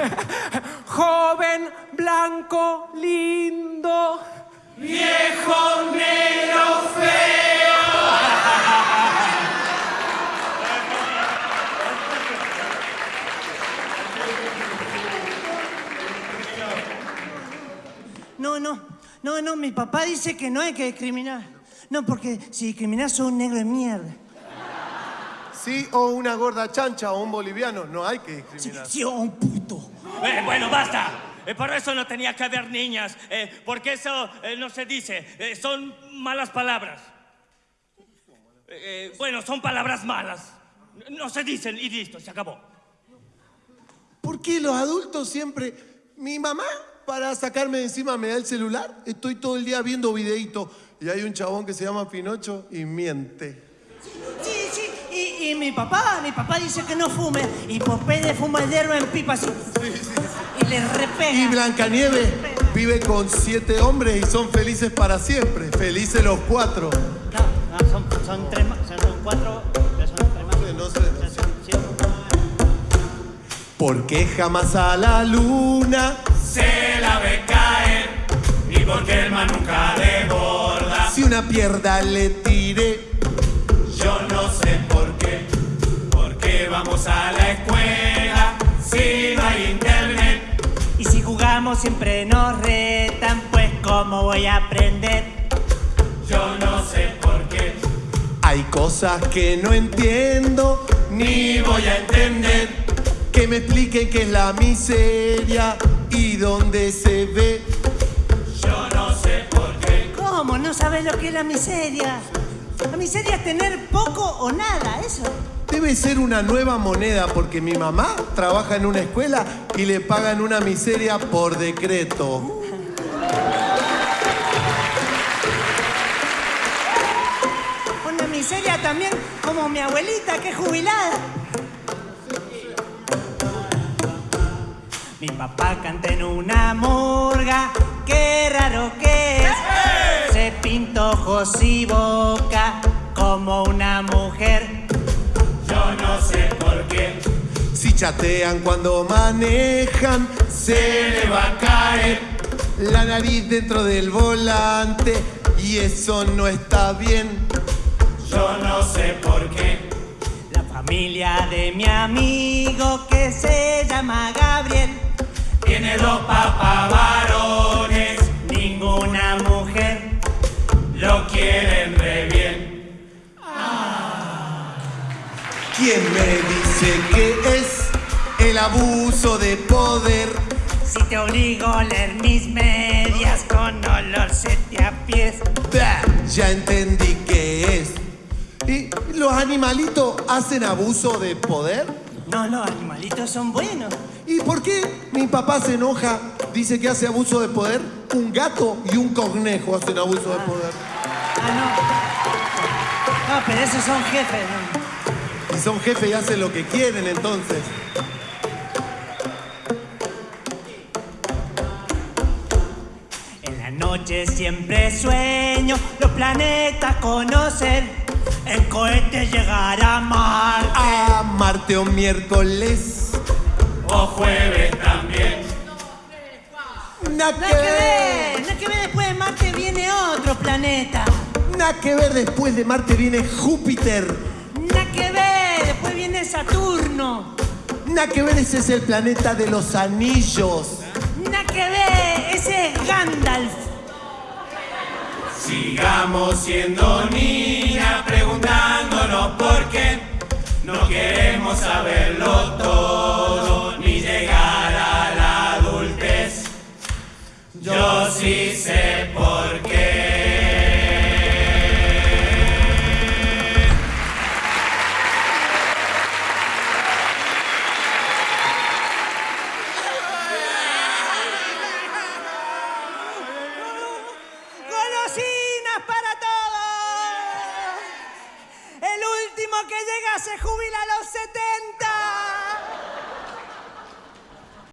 Joven, blanco, lindo. Viejo, negro, feo. No, no, no, no, mi papá dice que no hay que discriminar. No, porque si discriminás sos un negro de mierda. Sí, o una gorda chancha o un boliviano, no hay que Sí, discriminar. sí, o un puto. Eh, bueno, basta. Eh, por eso no tenía que haber niñas, eh, porque eso eh, no se dice. Eh, son malas palabras. Eh, bueno, son palabras malas. No se dicen y listo, se acabó. ¿Por qué los adultos siempre... Mi mamá, para sacarme de encima, me da el celular. Estoy todo el día viendo videitos. Y hay un chabón que se llama Pinocho y miente. Y, mi papá, mi papá dice que no fume. Y Popeye fuma hierro en pipa así. Y le repega. Y Blancanieves vive con siete hombres y son felices para siempre. Felices los cuatro. No, no, son, son tres más, son cuatro, pero son tres más. No sé, no sé. Sí. Porque jamás a la luna Se la ve caer y porque el man nunca desborda. si una pierda le tire. Yo no sé por qué, por qué vamos a la escuela si no hay internet. Y si jugamos siempre nos retan, pues ¿cómo voy a aprender? Yo no sé por qué, Hay cosas que no entiendo ni voy a entender. Que me expliquen qué es la miseria y dónde se ve. Yo no sé por qué. ¿Cómo? ¿No sabes lo que es la miseria? La miseria es tener poco o nada, eso. Debe ser una nueva moneda porque mi mamá trabaja en una escuela y le pagan una miseria por decreto. Una miseria también como mi abuelita que es jubilada. Mi papá canta en una murga, qué raro que es. Se pintó ojos y boca como una mujer. Chatean cuando manejan, se le va a caer la nariz dentro del volante y eso no está bien. Yo no sé por qué. La familia de mi amigo que se llama Gabriel. Tiene dos papás varones, Ninguna mujer. lo quieren re bien. ¿Quién me dice que el abuso de poder? Si te obligo a leer mis medias con olor sete a pies. Bah, Ya entendí que es. ¿Y los animalitos hacen abuso de poder? No, los animalitos son buenos. ¿Y por qué mi papá se enoja? Dice que hace abuso de poder. Un gato y un conejo hacen abuso de poder. Ah, no. No, pero esos son jefes. ¿no? Y son jefes y hacen lo que quieren entonces. Noche siempre sueño los planetas conocer. En cohete llegar a Marte. A Marte o miércoles. O jueves también. Nada que ver, nada que ver. Después de Marte viene otro planeta. Nada que ver. Después de Marte viene Júpiter. Nada que ver, después viene Saturno. Nada que ver. Ese es el planeta de los anillos. Nada que ver, ese es Gandalf. Sigamos siendo niñas preguntándonos por qué. No queremos saberlo todo